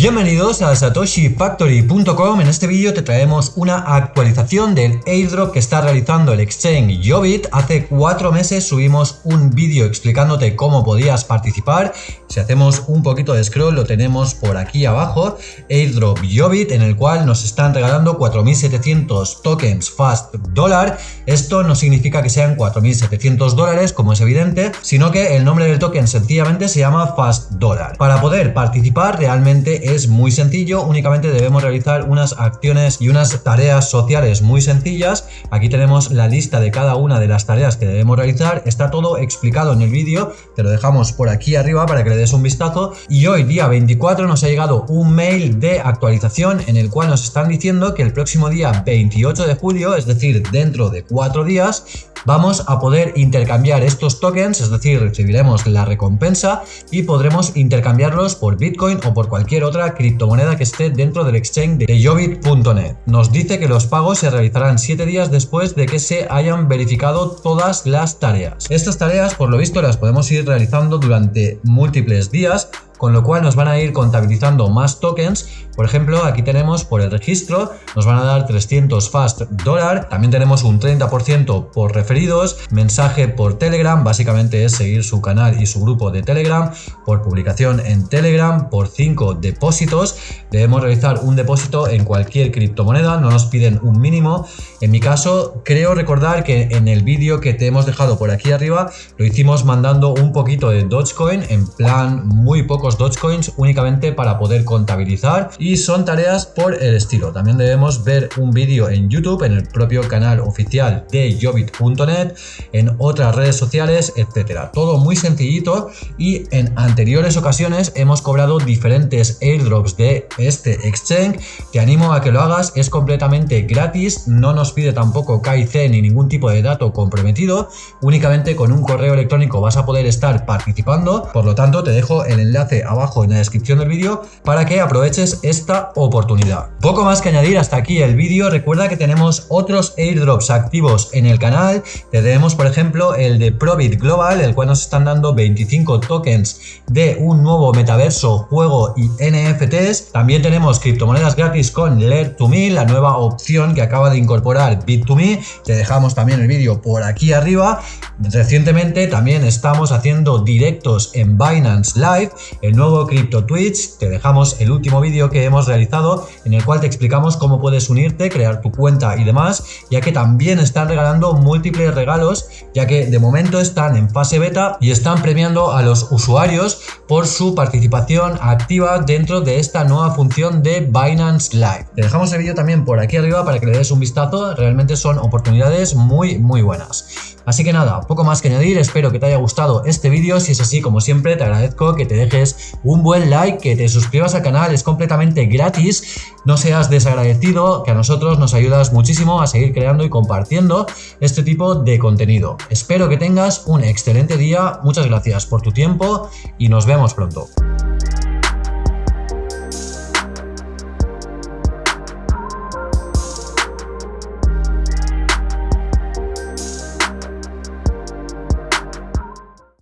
Bienvenidos a satoshifactory.com, en este vídeo te traemos una actualización del airdrop que está realizando el exchange Jobit. Hace cuatro meses subimos un vídeo explicándote cómo podías participar. Si hacemos un poquito de scroll lo tenemos por aquí abajo, airdrop Jobit, en el cual nos están regalando 4700 tokens fast dólar. Esto no significa que sean 4700 dólares, como es evidente, sino que el nombre del token sencillamente se llama fast dólar. Para poder participar realmente es muy sencillo, únicamente debemos realizar unas acciones y unas tareas sociales muy sencillas. Aquí tenemos la lista de cada una de las tareas que debemos realizar, está todo explicado en el vídeo, te lo dejamos por aquí arriba para que le des un vistazo. Y hoy, día 24, nos ha llegado un mail de actualización en el cual nos están diciendo que el próximo día 28 de julio, es decir, dentro de cuatro días, vamos a poder intercambiar estos tokens, es decir, recibiremos la recompensa y podremos intercambiarlos por Bitcoin o por cualquier otra criptomoneda que esté dentro del exchange de Jobit.net. Nos dice que los pagos se realizarán 7 días después de que se hayan verificado todas las tareas. Estas tareas, por lo visto, las podemos ir realizando durante múltiples días con lo cual nos van a ir contabilizando más tokens. Por ejemplo, aquí tenemos por el registro, nos van a dar 300 fast dólar, también tenemos un 30% por referidos, mensaje por Telegram, básicamente es seguir su canal y su grupo de Telegram, por publicación en Telegram, por 5 depósitos, debemos realizar un depósito en cualquier criptomoneda, no nos piden un mínimo. En mi caso, creo recordar que en el vídeo que te hemos dejado por aquí arriba, lo hicimos mandando un poquito de Dogecoin, en plan muy poco Dogecoins únicamente para poder contabilizar y son tareas por el estilo. También debemos ver un vídeo en YouTube, en el propio canal oficial de Jobit.net, en otras redes sociales, etcétera. Todo muy sencillito y en anteriores ocasiones hemos cobrado diferentes airdrops de este exchange. Te animo a que lo hagas, es completamente gratis, no nos pide tampoco KIC ni ningún tipo de dato comprometido, únicamente con un correo electrónico vas a poder estar participando, por lo tanto te dejo el enlace abajo en la descripción del vídeo para que aproveches esta oportunidad. Poco más que añadir hasta aquí el vídeo, recuerda que tenemos otros airdrops activos en el canal, tenemos por ejemplo el de Probit Global, el cual nos están dando 25 tokens de un nuevo metaverso, juego y NFTs, también tenemos criptomonedas gratis con Lear to Me, la nueva opción que acaba de incorporar Bit2Me, te dejamos también el vídeo por aquí arriba, recientemente también estamos haciendo directos en Binance Live, el nuevo Crypto Twitch, te dejamos el último vídeo que hemos realizado en el cual te explicamos cómo puedes unirte, crear tu cuenta y demás, ya que también están regalando múltiples regalos, ya que de momento están en fase beta y están premiando a los usuarios por su participación activa dentro de esta nueva función de Binance Live. Te dejamos el vídeo también por aquí arriba para que le des un vistazo, realmente son oportunidades muy muy buenas. Así que nada, poco más que añadir, espero que te haya gustado este vídeo, si es así como siempre te agradezco que te dejes un buen like, que te suscribas al canal, es completamente gratis, no seas desagradecido, que a nosotros nos ayudas muchísimo a seguir creando y compartiendo este tipo de contenido. Espero que tengas un excelente día, muchas gracias por tu tiempo y nos vemos pronto.